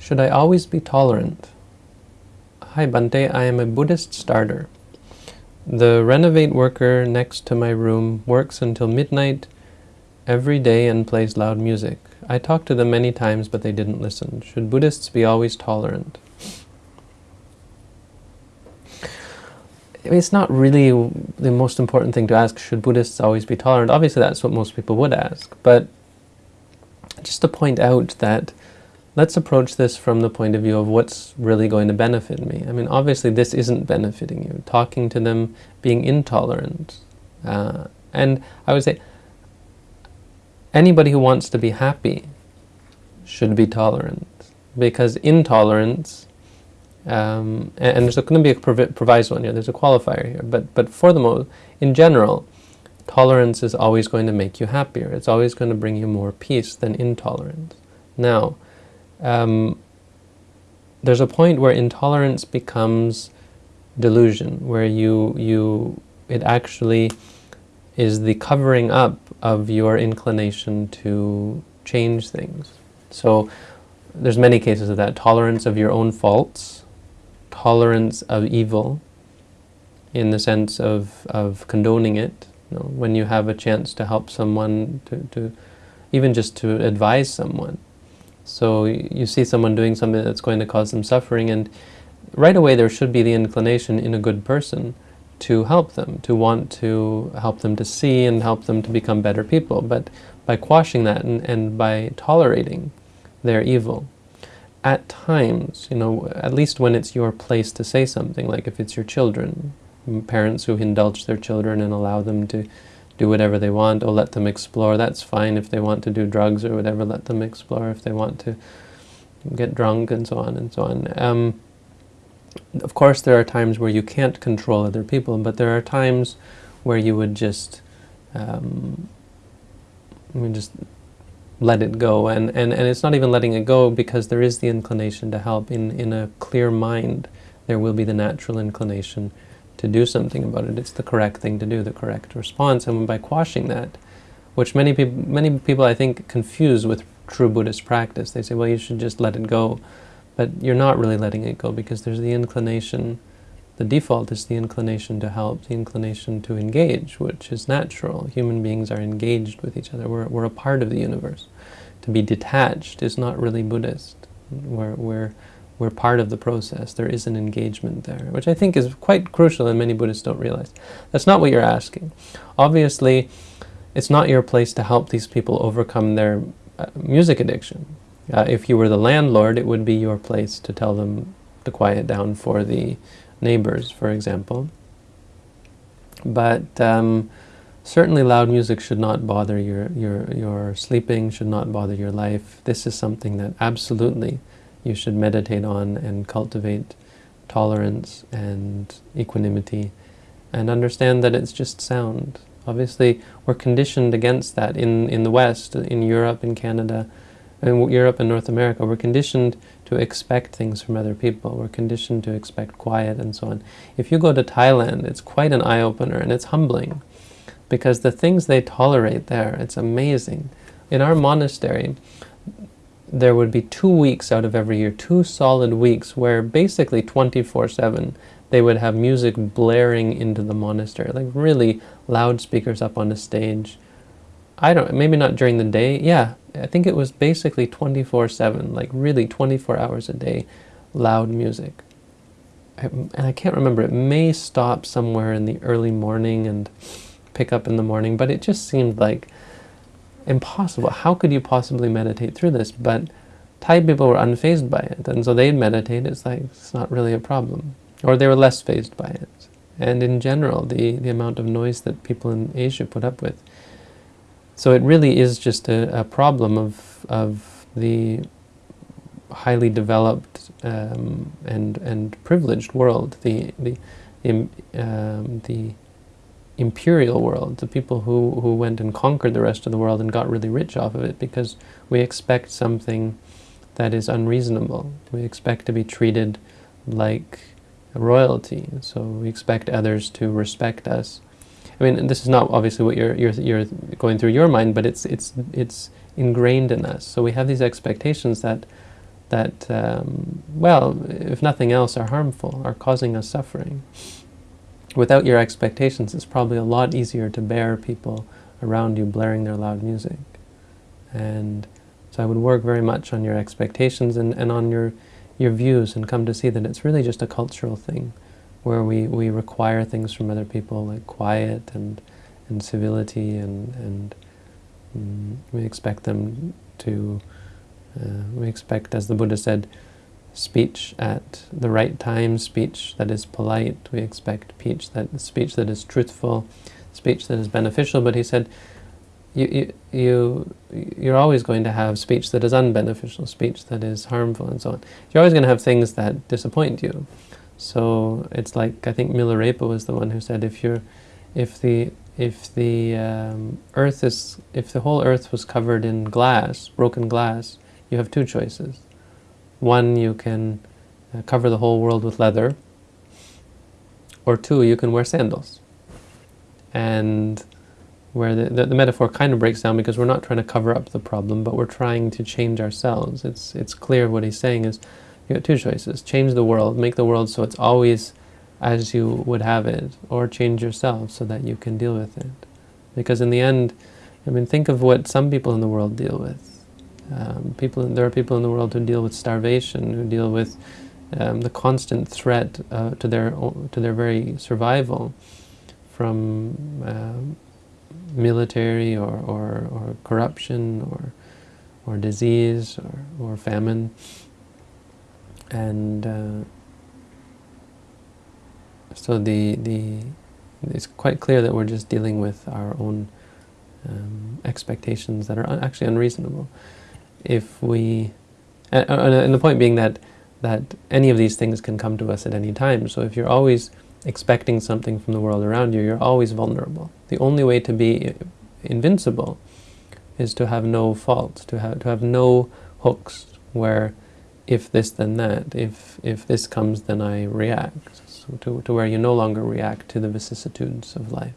Should I always be tolerant? Hi Bhante, I am a Buddhist starter. The renovate worker next to my room works until midnight every day and plays loud music. I talked to them many times, but they didn't listen. Should Buddhists be always tolerant? It's not really the most important thing to ask, should Buddhists always be tolerant? Obviously that's what most people would ask, but just to point out that let's approach this from the point of view of what's really going to benefit me. I mean, obviously this isn't benefiting you. Talking to them, being intolerant. Uh, and I would say, anybody who wants to be happy should be tolerant. Because intolerance, um, and, and, there's going to be a proviso in here, there's a qualifier here, but, but for the most, in general, tolerance is always going to make you happier. It's always going to bring you more peace than intolerance. Now, um, there's a point where intolerance becomes delusion, where you, you, it actually is the covering up of your inclination to change things. So there's many cases of that. Tolerance of your own faults, tolerance of evil, in the sense of, of condoning it. You know, when you have a chance to help someone, to, to even just to advise someone, so you see someone doing something that's going to cause them suffering and right away there should be the inclination in a good person to help them, to want to help them to see and help them to become better people. But by quashing that and, and by tolerating their evil, at times, you know, at least when it's your place to say something, like if it's your children, parents who indulge their children and allow them to do whatever they want, or let them explore. That's fine if they want to do drugs or whatever, let them explore. If they want to get drunk and so on and so on. Um, of course, there are times where you can't control other people, but there are times where you would just, um, just let it go. And, and, and it's not even letting it go because there is the inclination to help. In, in a clear mind, there will be the natural inclination to do something about it. It's the correct thing to do, the correct response. And by quashing that, which many people, many people I think confuse with true Buddhist practice. They say, well, you should just let it go. But you're not really letting it go because there's the inclination, the default is the inclination to help, the inclination to engage, which is natural. Human beings are engaged with each other. We're, we're a part of the universe. To be detached is not really Buddhist. We're, we're, we're part of the process. There is an engagement there, which I think is quite crucial and many Buddhists don't realize. That's not what you're asking. Obviously, it's not your place to help these people overcome their uh, music addiction. Uh, if you were the landlord, it would be your place to tell them to quiet down for the neighbors, for example. But um, certainly loud music should not bother your, your, your sleeping, should not bother your life. This is something that absolutely you should meditate on and cultivate tolerance and equanimity and understand that it's just sound. Obviously, we're conditioned against that in, in the West, in Europe, in Canada, in Europe and North America. We're conditioned to expect things from other people. We're conditioned to expect quiet and so on. If you go to Thailand, it's quite an eye-opener and it's humbling because the things they tolerate there, it's amazing. In our monastery, there would be two weeks out of every year, two solid weeks, where basically 24-7 they would have music blaring into the monastery, like really loudspeakers up on the stage. I don't, maybe not during the day, yeah, I think it was basically 24-7, like really 24 hours a day, loud music. and I can't remember, it may stop somewhere in the early morning and pick up in the morning, but it just seemed like impossible. How could you possibly meditate through this? But Thai people were unfazed by it, and so they'd meditate. It's like, it's not really a problem. Or they were less fazed by it. And in general, the, the amount of noise that people in Asia put up with. So it really is just a, a problem of, of the highly developed um, and, and privileged world, the, the, um, the imperial world, the people who, who went and conquered the rest of the world and got really rich off of it because we expect something that is unreasonable. We expect to be treated like royalty, so we expect others to respect us. I mean, this is not obviously what you're, you're, you're going through your mind, but it's, it's, it's ingrained in us. So we have these expectations that that, um, well, if nothing else, are harmful, are causing us suffering. Without your expectations, it's probably a lot easier to bear people around you blaring their loud music. And so I would work very much on your expectations and, and on your, your views and come to see that it's really just a cultural thing where we, we require things from other people like quiet and, and civility and, and um, we expect them to, uh, we expect, as the Buddha said, speech at the right time, speech that is polite. We expect speech that, speech that is truthful, speech that is beneficial. But he said, you, you, you, you're always going to have speech that is unbeneficial, speech that is harmful, and so on. You're always going to have things that disappoint you. So it's like, I think Milarepa was the one who said, if you're, if the, if the um, earth is, if the whole earth was covered in glass, broken glass, you have two choices. One, you can uh, cover the whole world with leather, or two, you can wear sandals. And where the, the, the, metaphor kind of breaks down because we're not trying to cover up the problem, but we're trying to change ourselves. It's, it's clear what he's saying is you got two choices. Change the world, make the world so it's always as you would have it, or change yourself so that you can deal with it. Because in the end, I mean, think of what some people in the world deal with. Um, people, there are people in the world who deal with starvation, who deal with um, the constant threat uh, to their to their very survival from uh, military or, or, or corruption or, or disease or, or famine. And uh, so the, the, it's quite clear that we're just dealing with our own um, expectations that are un actually unreasonable. If we, and, the point being that, that any of these things can come to us at any time. So if you're always expecting something from the world around you, you're always vulnerable. The only way to be invincible is to have no faults, to have, to have no hooks where if this then that, if, if this comes then I react, so to, to where you no longer react to the vicissitudes of life.